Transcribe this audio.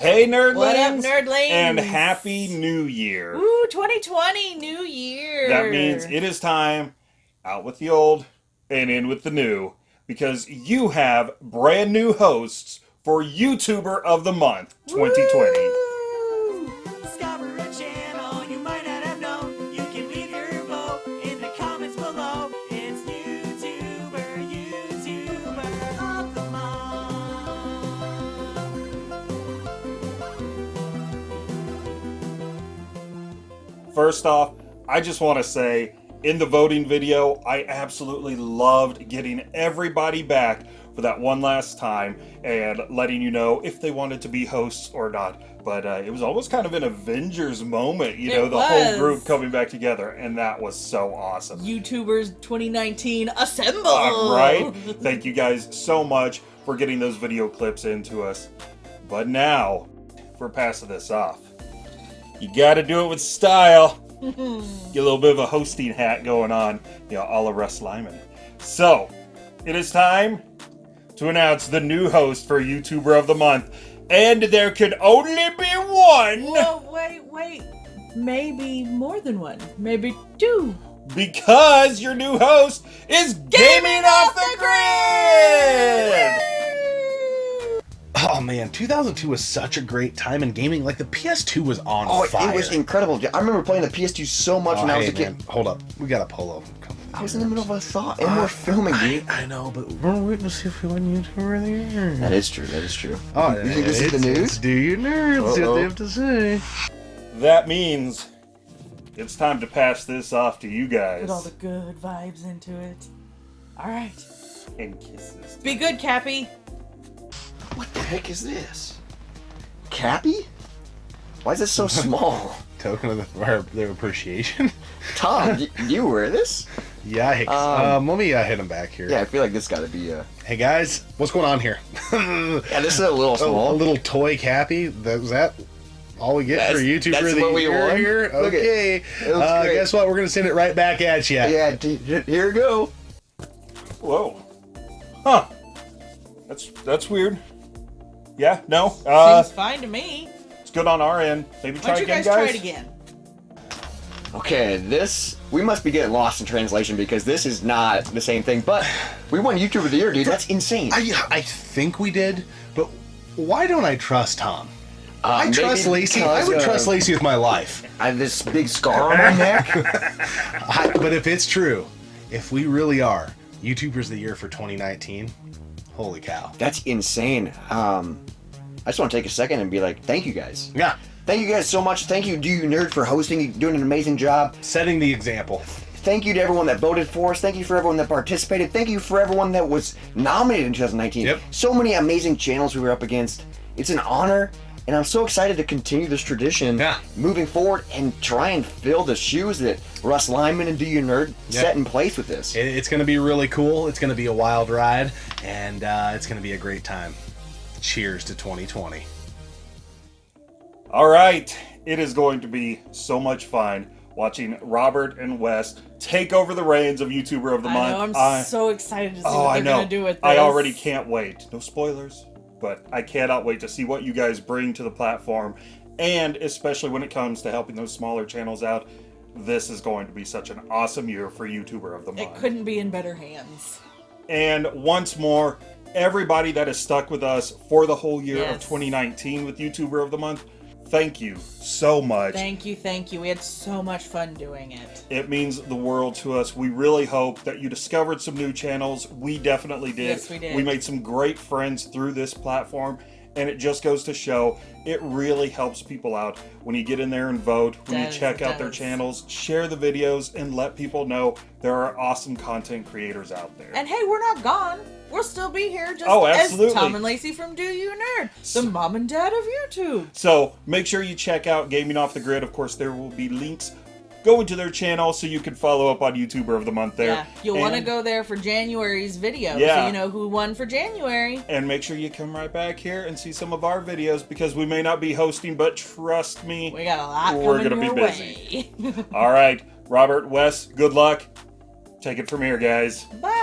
Hey, nerdlings! What up, nerdlings? And happy New Year! Ooh, 2020, New Year! That means it is time out with the old and in with the new because you have brand new hosts for YouTuber of the Month 2020. Woo! First off, I just want to say in the voting video, I absolutely loved getting everybody back for that one last time and letting you know if they wanted to be hosts or not. But uh, it was almost kind of an Avengers moment, you It know, the whole group coming back together, and that was so awesome. YouTubers 2019, assemble! All right. Thank you guys so much for getting those video clips into us. But now, we're passing this off, you got to do it with style. Get a little bit of a hosting hat going on, you know, a la Russ Lyman. So, it is time to announce the new host for YouTuber of the Month. And there can only be one Whoa, wait, wait. Maybe more than one. Maybe two. because your new host is Gaming, Off the Grid! Oh man, 2002 was such a great time in gaming. Like the PS2 was on Oh, fire. it was incredible. I remember playing the PS2 so much Oh, when I was oh, hey, a kid. man, hold up, we got a polo. Come I was in the middle of a thought, and uh, we're filming, I, dude. I know, but we're waiting to see if we win YouTuber of the year. That is true. That is true. Oh, you think this is the news? Do you nerds? See what Uh-oh. they have to say. That means it's time to pass this off to you guys. Put all the good vibes into it. Alright. And kisses. Be good, Cappy. What the heck is this? Cappy? Why is this so small? Token of the, our, their appreciation. Tom, y- you wear this? yeah, Hicks. Um, Um, let me uh, hit him back here. Yeah, I feel like this got to be uh Hey guys, what's going on here? Yeah, this is a little a small. little toy cappy. That was that. All we get That's- for YouTuber that's of the what we year want? here. Look at- Okay. it Uh, guess what? We're gonna send it right back at you. yeah, d- d- here we go. Whoa. Huh. That's that's weird. Yeah, no. Uh Seems fine to me. it's good on our end. Maybe Why try don't you again, guys, try it again? Okay, this we must be getting lost in translation because this is not the same thing. But we won YouTuber of the Year, dude. That's insane. I, I think we did, but why don't I trust Tom? Uh, I trust maybe Lacey. I would because, trust Lacey with my life. I have this big scar on my neck. I, but if it's true, if we really are YouTubers of the Year for 2019, holy cow. That's insane. Um, I just want to take a second and be like, thank you guys. Yeah, Thank you guys so much. Thank you, Do You Nerd, for hosting. You're doing an amazing job. setting the example. Thank you to everyone that voted for us. Thank you for everyone that participated. Thank you for everyone that was nominated in 2019. Yep. So many amazing channels we were up against. It's an honor, and I'm so excited to continue this tradition Yeah. moving forward and try and fill the shoes that Russ Lyman and Do You Nerd Yep. set in place with this. It's going to be really cool. It's going to be a wild ride, and uh, it's going to be a great time. Cheers to 2020. All right. It is going to be so much fun watching Robert and Wes take over the reins of YouTuber of the I Month. know, I'm I- so excited to see Oh, what they're gonna do with this. I already can't wait. No spoilers, but I cannot wait to see what you guys bring to the platform, and especially when it comes to helping those smaller channels out. This is going to be such an awesome year for YouTuber of the Month. It couldn't be in better hands. And once more, everybody that has stuck with us for the whole year of 2019 with YouTuber of the Month, thank you so much. Thank you, thank you. We had so much fun doing it. It means the world to us. We really hope that you discovered some new channels. We definitely did. Yes, we did. We made some great friends through this platform, and it just goes to show it really helps people out when you get in there and vote, when Does, you check out their channels, share the videos, and let people know there are awesome content creators out there. And hey, we're not gone. We'll still be here just Oh, as absolutely. Tom and Lacey from Do You Nerd, the mom and dad of YouTube. So make sure you check out Gaming Off the Grid. Of course, there will be links going to their channel so you can follow up on YouTuber of the Month there. Yeah, you'll want to go there for January's video, so you know who won for January. And make sure you come right back here and see some of our videos because we may not be hosting, but trust me, We got a lot We're coming gonna be busy. All right, Robert, Wes, good luck. Take it from here, guys. Bye.